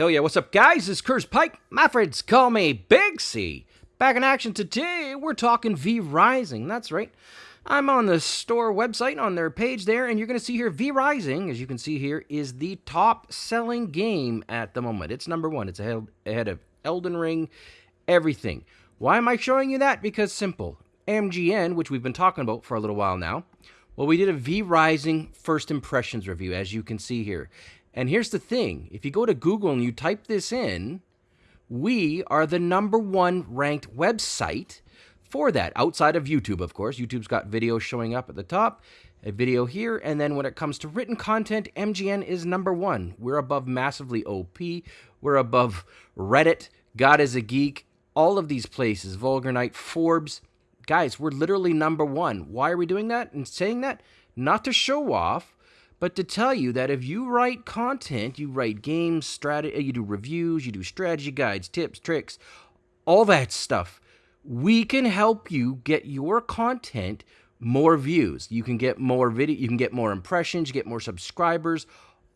Hell yeah, what's up, guys? It's Curse Pike. My friends call me Big C. Back in action today, we're talking V Rising. That's right. I'm on the store website on their page there, and you're going to see here V Rising, as you can see here, is the top selling game at the moment. It's number one, it's ahead, ahead of Elden Ring, everything. Why am I showing you that? Because simple. MGN, which we've been talking about for a little while now, well, we did a V Rising first impressions review, as you can see here. And here's the thing if you go to Google and you type this in, we are the number one ranked website for that, outside of YouTube, of course. YouTube's got videos showing up at the top, a video here, and then when it comes to written content, MGN is number one. We're above Massively OP, we're above Reddit, God is a Geek, all of these places, Vulgar Knight, Forbes. Guys, we're literally number one. Why are we doing that and saying that? Not to show off, but to tell you that if you write content, you write games, strategy, uh, you do reviews, you do strategy guides, tips, tricks, all that stuff, we can help you get your content more views. You can get more video, you can get more impressions, you get more subscribers,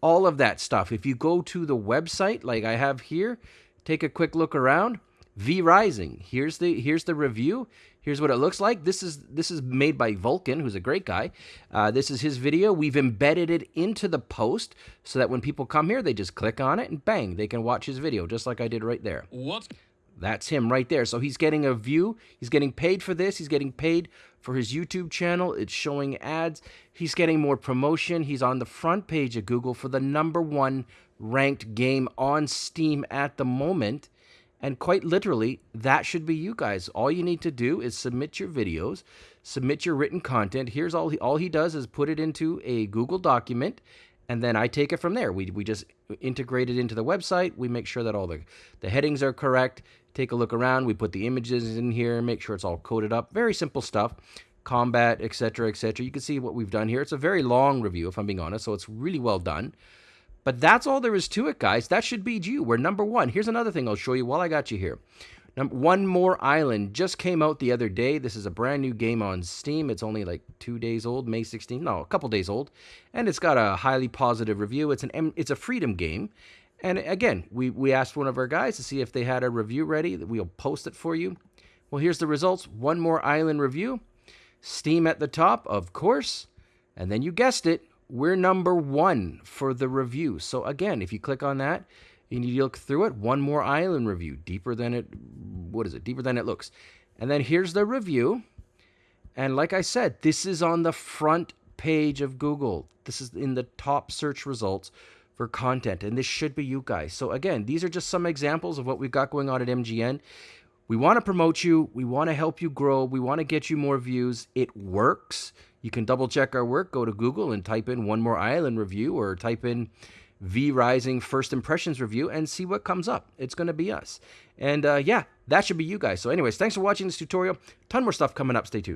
all of that stuff. If you go to the website like I have here, take a quick look around. V Rising. Here's the here's the review. Here's what it looks like. This is this is made by Vulcan, who's a great guy. Uh, this is his video. We've embedded it into the post so that when people come here, they just click on it and bang, they can watch his video just like I did right there. What? That's him right there. So he's getting a view. He's getting paid for this. He's getting paid for his YouTube channel. It's showing ads. He's getting more promotion. He's on the front page of Google for the number one ranked game on Steam at the moment. And quite literally, that should be you guys. All you need to do is submit your videos, submit your written content. Here's all he, all he does is put it into a Google document, and then I take it from there. We, we just integrate it into the website. We make sure that all the, the headings are correct. Take a look around. We put the images in here, make sure it's all coded up. Very simple stuff. Combat, etc., etc. You can see what we've done here. It's a very long review, if I'm being honest, so it's really well done. But that's all there is to it, guys. That should be you. We're number one. Here's another thing I'll show you while I got you here. Number one More Island just came out the other day. This is a brand new game on Steam. It's only like two days old, May 16th. No, a couple days old, and it's got a highly positive review. It's an it's a freedom game, and again, we we asked one of our guys to see if they had a review ready. That we'll post it for you. Well, here's the results. One More Island review. Steam at the top, of course, and then you guessed it, we're number one for the review. So again, if you click on that, you need to look through it. One more island review, deeper than it, what is it? Deeper than it looks. And then here's the review. And like I said, this is on the front page of Google. This is in the top search results for content. And this should be you guys. So again, these are just some examples of what we've got going on at MGN. We want to promote you. We want to help you grow. We want to get you more views. It works. You can double check our work. Go to Google and type in One More Island review or type in V Rising First Impressions review and see what comes up. It's going to be us. And uh, yeah, that should be you guys. So, anyways, thanks for watching this tutorial. Ton more stuff coming up. Stay tuned.